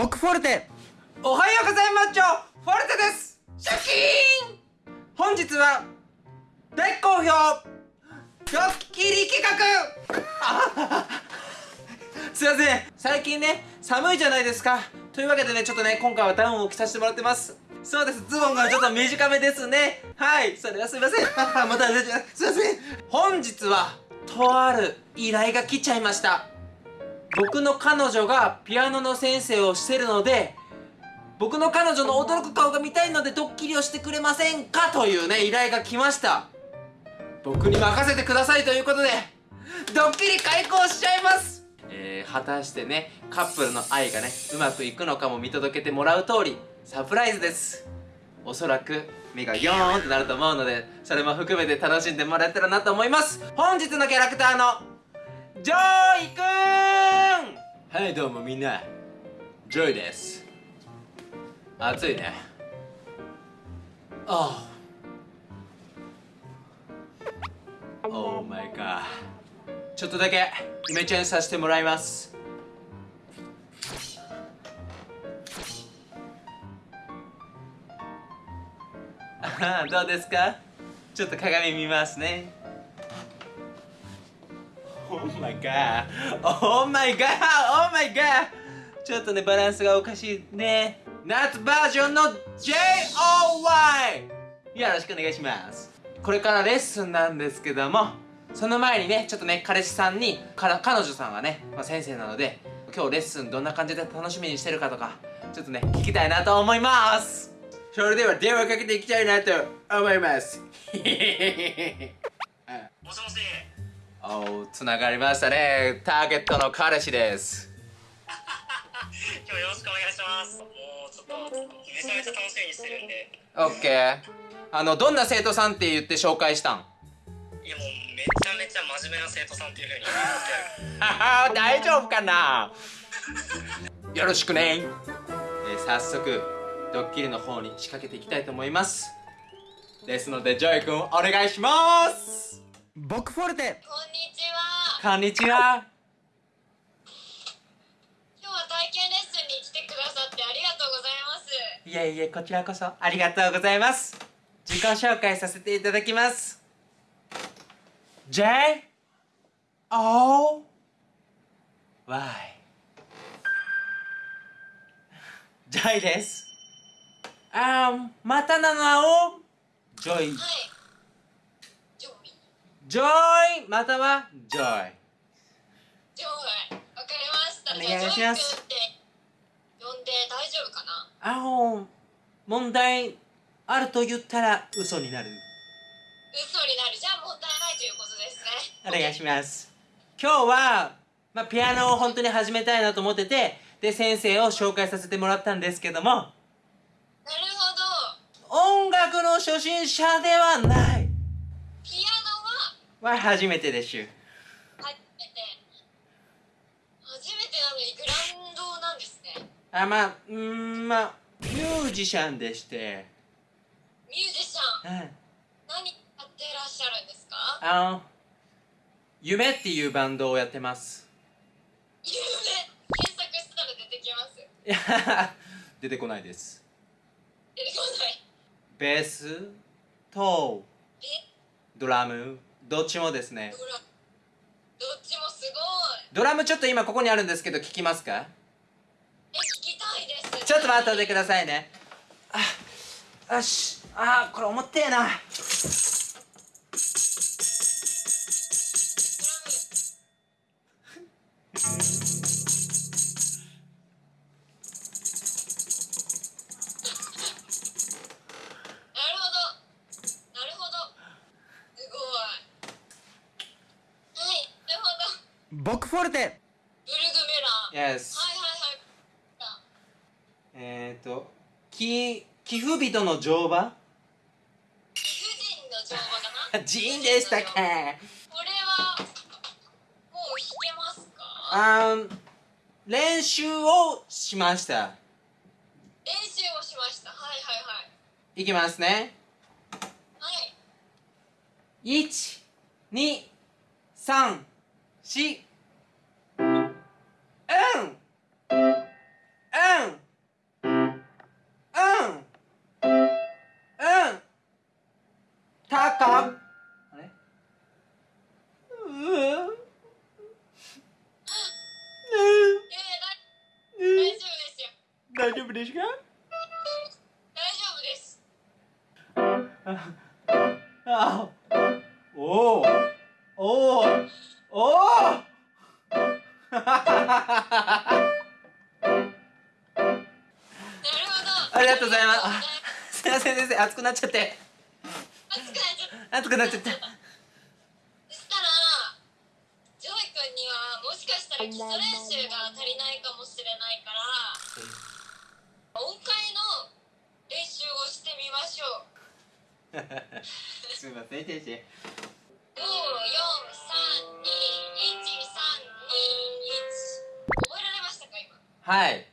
僕フォルテ。おはようございます。フォルテです。シャキーン。本日は大好評。ドッキリ企画。すいません。最近ね寒いじゃないですか。というわけでねちょっとね今回はダウンを着させてもらってます。そうです。ズボンがちょっと短めですね。はい。それはすいません。またすいません。本日はとある依頼が来ちゃいました僕の彼女がピアノの先生をしてるので僕の彼女の驚く顔が見たいのでドッキリをしてくれませんか？というね依頼が来ました。僕に任せてくださいということでドッキリ開講しちゃいます！えー、果たしてねカップルの愛がねうまくいくのかも見届けてもらう通りサプライズです。おそらく目がヨーンってなると思うのでそれも含めて楽しんでもらえたらなと思います。本日のキャラクターのジョイくん！はいどうもみんな。ジョイです。暑いね。ああ。 Oh my god ちょっとだけイメチェンさせてもらいます。どうですか？ちょっと鏡見ますね。Oh my god. Oh my god Oh my god. ちょっとねバランスがおかしいね。夏バージョンの JOY よろしくお願いします。これからレッスンなんですけどもその前にねちょっとね彼氏さんにから彼女さんがね、まあ、先生なので今日レッスンどんな感じで楽しみにしてるかとかちょっとね聞きたいなと思います。それでは電話かけていきたいなと思います。もしもし。おつながりましたね。ターゲットの彼氏です。今日よろしくお願いします。もうちょっとめちゃめちゃ楽しみにしてるんで。OK あのどんな生徒さんって言って紹介したん？いやもうめちゃめちゃ真面目な生徒さんっていうふうに言ってはは 大丈夫かな？よろしくね、えー早速ドッキリの方に仕掛けていきたいと思います。ですのでジョイ君お願いします僕フォルテ。こんにちは。こんにちは。今日は体験レッスンに来てくださってありがとうございます。いえいえこちらこそありがとうございます。自己紹介させていただきます。J O Y ジョイです。あーまたの名をジョイはい。ジョイ。ジョイまたはジョイジョイ。わかりました。お願いしますじゃあジョイ君って呼んで大丈夫かな？あの問題あると言ったら嘘になる嘘になる。じゃあ問題ないということですね。お願いします今日は、まあ、ピアノを本当に始めたいなと思っててで先生を紹介させてもらったんですけどもなるほど。音楽の初心者ではないはは初めてです初めて。初めてなのにグランドなんですね。あまあうーんまあミュージシャンでして、ミュージシャン。うん、何やってらっしゃるんですか？あの夢っていうバンドをやってます夢？検索したら出てきます。い や出てこないです出てこない。ベースとえ？ドラムどっちもですね。どっちもすごい。ドラムちょっと今ここにあるんですけど聞きますか？え、聞きたいです。ちょっと待っててくださいねあよしあこれ重ってえなほど。僕フォルテブルグメラー。Yes はいはいはい。あえっ、ー、とき寄付人の乗馬？貴婦人の乗馬かな？ジーンでしたっけこれは、もう弾けますか？あー練習をしました練習をしました。はいはいはい。いきますねはい。1 2 3 4あおおおおおおなるほどありがとうございますすいません先生熱くなっちゃって熱くなっちゃった熱くなっちゃったそしたらジョイ君にはもしかしたら基礎練習が足りないかもしれないから音階の練習をしてみましょう すみません先生。5 4 3 2 1 3 2 1覚えられましたか今。はい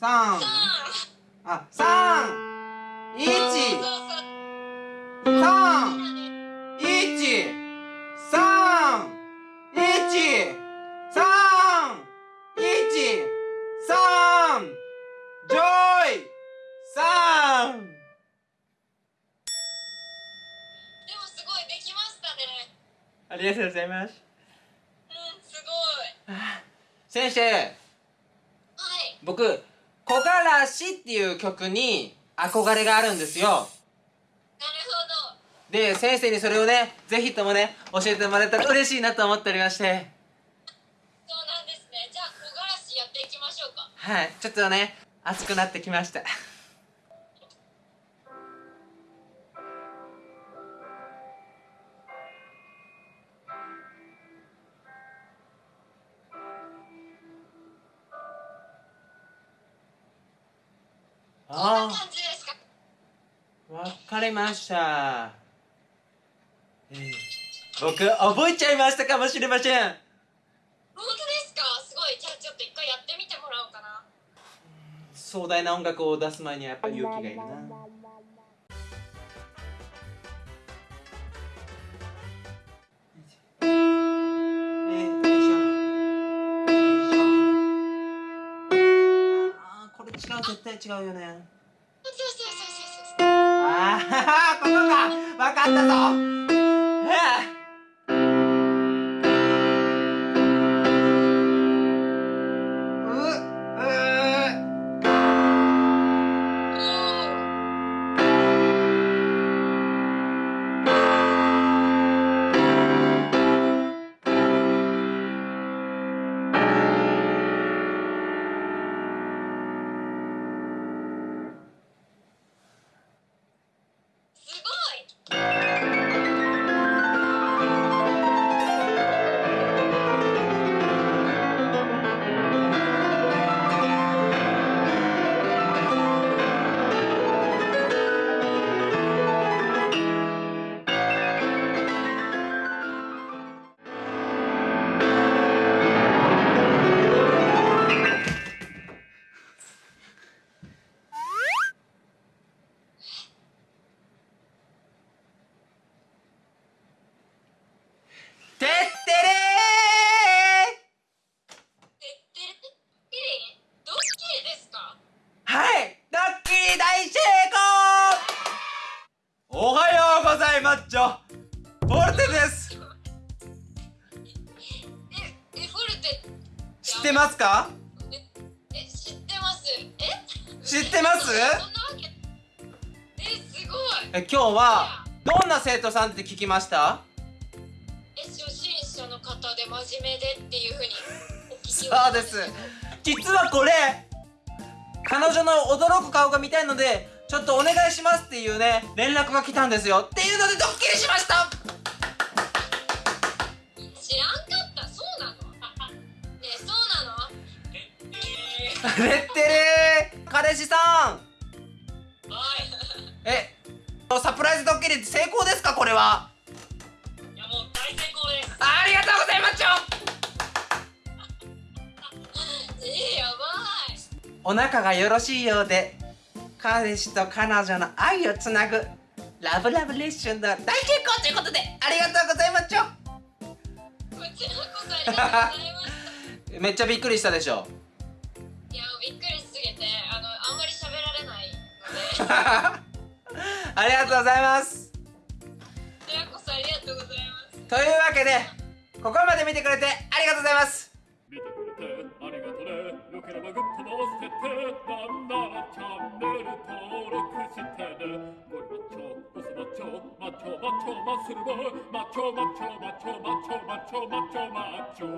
三。3、あ、三、一、三、一、三、一、三、一、三、ジョイ、三。でもすごいできましたね。ありがとうございます。うんすごい。先生、はい。僕、木枯らしっていう曲に憧れがあるんですよ。なるほどで、先生にそれをね、ぜひともね、教えてもらえたら嬉しいなと思っておりまして。そうなんですねじゃあ木枯らしやっていきましょうかはい、ちょっとね、熱くなってきました。ああ、わかりました。ええ僕、覚えちゃいましたかもしれません。本当ですか？すごいじゃあちょっと一回やってみてもらおうかな壮大な音楽を出す前にはやっぱり勇気がいるな。絶対違うよね。ああ ここか。分かったぞってますか？ええ知ってます。え？知ってます？えすごい。え今日はどんな生徒さんって聞きました？え初心者の方で真面目でっていうふうにお聞きを そうです。実はこれ彼女の驚く顔が見たいのでちょっとお願いしますっていうね連絡が来たんですよ。っていうのでドッキリしましたレッテレー彼氏さん。はい。えサプライズドッキリ成功ですかこれは？いやもう大成功です。ありがとうございますえー、やばい。お仲がよろしいようで彼氏と彼女の愛をつなぐラブラブレッスンの大成功ということでありがとうございますありがとうございます めっちゃびっくりしたでしょありがとうございます。こちらこそありがとうございます。というわけでここまで見てくれてありがとうございます。見てくれてありがとね。よければグッドの押しててなんならチャンネル登録してね。ゴリマッチョマッチョマッチョマッチョマッスルボマッチョマッチョマッチョマッチョマッチョマッチョマッチョ